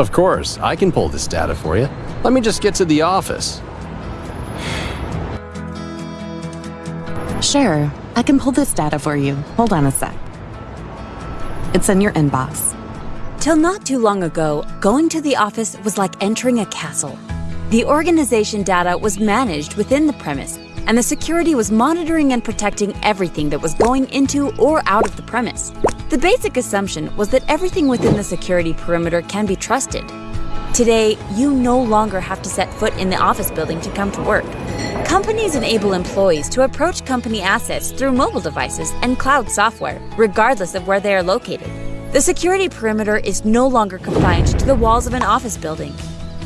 Of course, I can pull this data for you. Let me just get to the office. Sure, I can pull this data for you. Hold on a sec. It's in your inbox. Till not too long ago, going to the office was like entering a castle. The organization data was managed within the premise, and the security was monitoring and protecting everything that was going into or out of the premise. The basic assumption was that everything within the security perimeter can be trusted. Today, you no longer have to set foot in the office building to come to work. Companies enable employees to approach company assets through mobile devices and cloud software, regardless of where they are located. The security perimeter is no longer confined to the walls of an office building.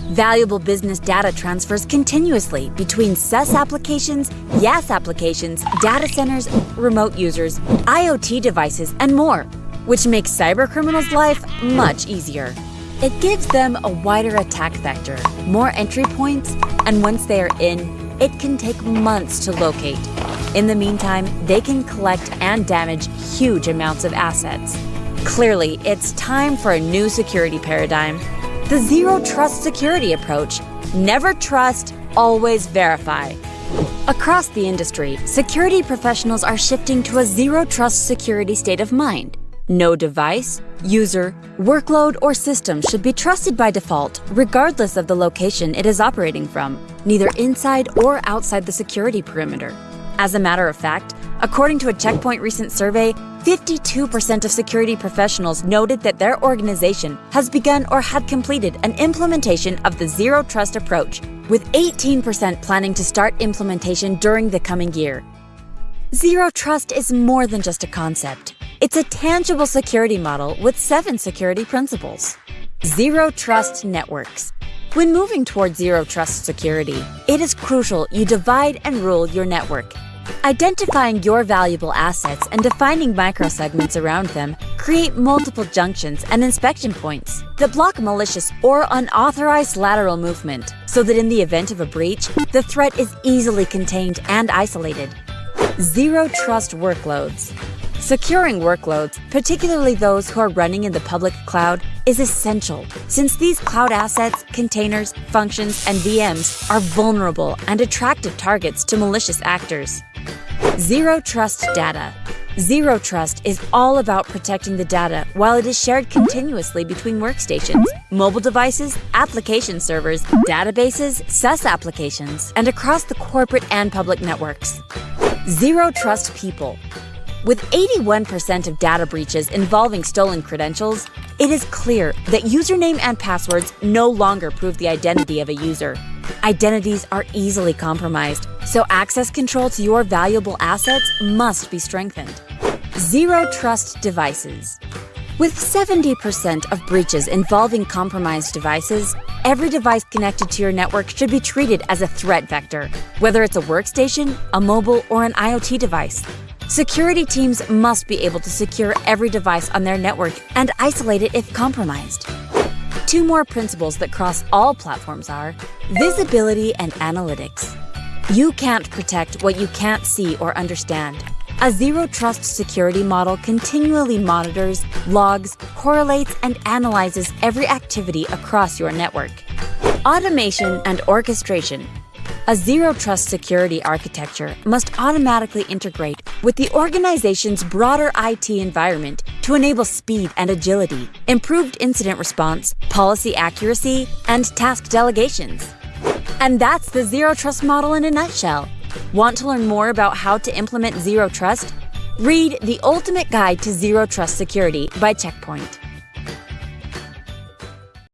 Valuable business data transfers continuously between SaaS applications, IaaS applications, data centers, remote users, IoT devices, and more, which makes cybercriminals' life much easier. It gives them a wider attack vector, more entry points, and once they are in, it can take months to locate. In the meantime, they can collect and damage huge amounts of assets. Clearly, it's time for a new security paradigm. The Zero Trust Security approach. Never trust, always verify. Across the industry, security professionals are shifting to a zero trust security state of mind. No device, user, workload, or system should be trusted by default, regardless of the location it is operating from, neither inside or outside the security perimeter. As a matter of fact, according to a Check Point recent survey, 52% of security professionals noted that their organization has begun or had completed an implementation of the Zero Trust approach, with 18% planning to start implementation during the coming year. Zero Trust is more than just a concept. It's a tangible security model with seven security principles. Zero Trust Networks. When moving toward Zero Trust security, it is crucial you divide and rule your network. Identifying your valuable assets and defining microsegments around them create multiple junctions and inspection points that block malicious or unauthorized lateral movement so that in the event of a breach, the threat is easily contained and isolated. Zero Trust Workloads. Securing workloads, particularly those who are running in the public cloud, is essential since these cloud assets, containers, functions, and VMs are vulnerable and attractive targets to malicious actors. Zero Trust Data. Zero Trust is all about protecting the data while it is shared continuously between workstations, mobile devices, application servers, databases, SaaS applications, and across the corporate and public networks. Zero Trust People. With 81% of data breaches involving stolen credentials, it is clear that username and passwords no longer prove the identity of a user. Identities are easily compromised, so access control to your valuable assets must be strengthened. Zero Trust Devices. With 70% of breaches involving compromised devices, every device connected to your network should be treated as a threat vector, whether it's a workstation, a mobile, or an IoT device. Security teams must be able to secure every device on their network and isolate it if compromised. Two more principles that cross all platforms are visibility and analytics. You can't protect what you can't see or understand. A zero trust security model continually monitors, logs, correlates, and analyzes every activity across your network. Automation and orchestration a zero trust security architecture must automatically integrate with the organization's broader IT environment to enable speed and agility, improved incident response, policy accuracy, and task delegations. And that's the zero trust model in a nutshell. Want to learn more about how to implement zero trust? Read The Ultimate Guide to Zero Trust Security by Check Point.